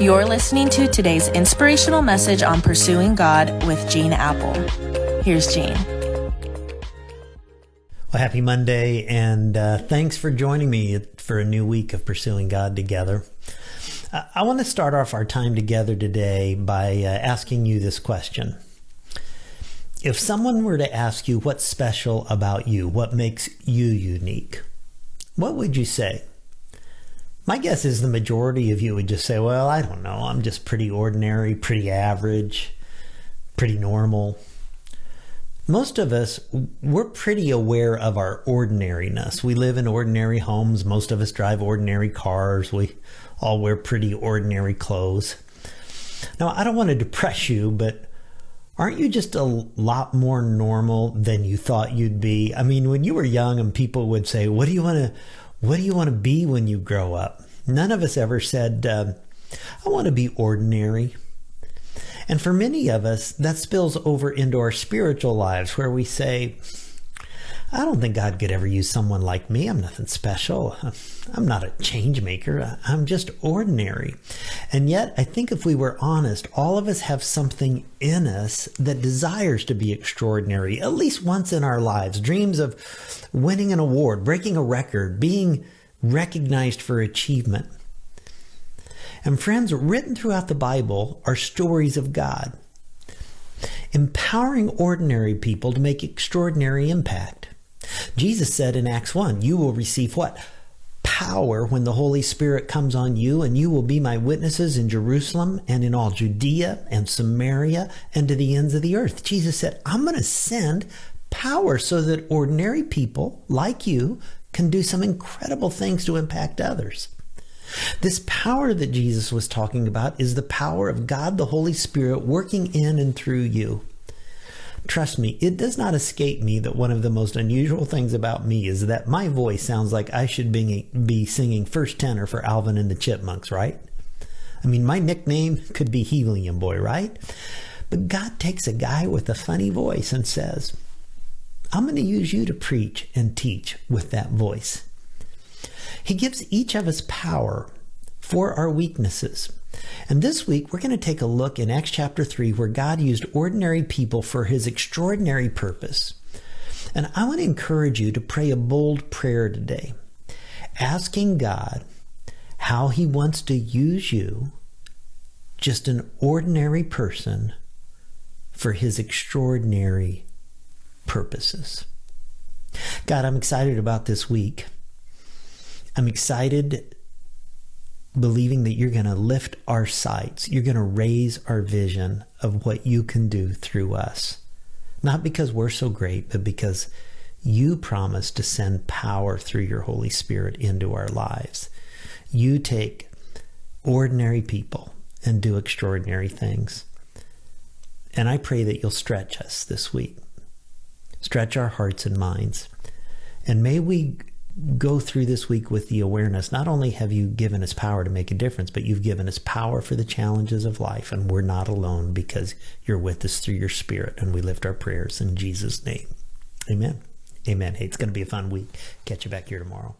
You're listening to today's inspirational message on pursuing God with Gene Appel. Here's Gene. Well, happy Monday, and uh, thanks for joining me for a new week of pursuing God together. Uh, I want to start off our time together today by uh, asking you this question. If someone were to ask you what's special about you, what makes you unique, what would you say? My guess is the majority of you would just say, well, I don't know. I'm just pretty ordinary, pretty average, pretty normal. Most of us, we're pretty aware of our ordinariness. We live in ordinary homes. Most of us drive ordinary cars. We all wear pretty ordinary clothes. Now, I don't want to depress you, but aren't you just a lot more normal than you thought you'd be? I mean, when you were young and people would say, what do you want to, what do you want to be when you grow up? None of us ever said, uh, I want to be ordinary. And for many of us, that spills over into our spiritual lives where we say, I don't think God could ever use someone like me. I'm nothing special. I'm not a change maker. I'm just ordinary. And yet, I think if we were honest, all of us have something in us that desires to be extraordinary, at least once in our lives. Dreams of winning an award, breaking a record, being recognized for achievement. And friends, written throughout the Bible are stories of God, empowering ordinary people to make extraordinary impact. Jesus said in Acts 1, you will receive what? Power when the Holy Spirit comes on you, and you will be my witnesses in Jerusalem and in all Judea and Samaria and to the ends of the earth. Jesus said, I'm going to send power so that ordinary people like you can do some incredible things to impact others. This power that Jesus was talking about is the power of God the Holy Spirit working in and through you. Trust me, it does not escape me that one of the most unusual things about me is that my voice sounds like I should be, be singing first tenor for Alvin and the Chipmunks, right? I mean, my nickname could be Helium Boy, right? But God takes a guy with a funny voice and says, I'm going to use you to preach and teach with that voice. He gives each of us power for our weaknesses. And this week, we're going to take a look in Acts chapter 3 where God used ordinary people for his extraordinary purpose. And I want to encourage you to pray a bold prayer today, asking God how he wants to use you, just an ordinary person, for his extraordinary purposes. God, I'm excited about this week. I'm excited believing that you're going to lift our sights. You're going to raise our vision of what you can do through us. Not because we're so great, but because you promise to send power through your Holy Spirit into our lives. You take ordinary people and do extraordinary things. And I pray that you'll stretch us this week stretch our hearts and minds. And may we go through this week with the awareness not only have you given us power to make a difference, but you've given us power for the challenges of life, and we're not alone because you're with us through your spirit. And we lift our prayers in Jesus' name. Amen. Amen. Hey, it's going to be a fun week. Catch you back here tomorrow.